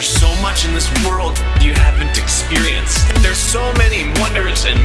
There's so much in this world you haven't experienced. There's so many wonders and